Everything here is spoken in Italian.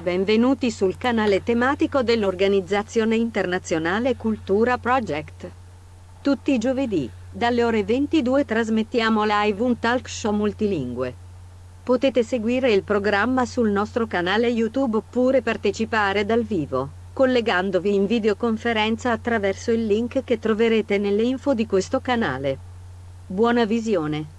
Benvenuti sul canale tematico dell'organizzazione internazionale Cultura Project. Tutti i giovedì, dalle ore 22 trasmettiamo live un talk show multilingue. Potete seguire il programma sul nostro canale YouTube oppure partecipare dal vivo, collegandovi in videoconferenza attraverso il link che troverete nelle info di questo canale. Buona visione!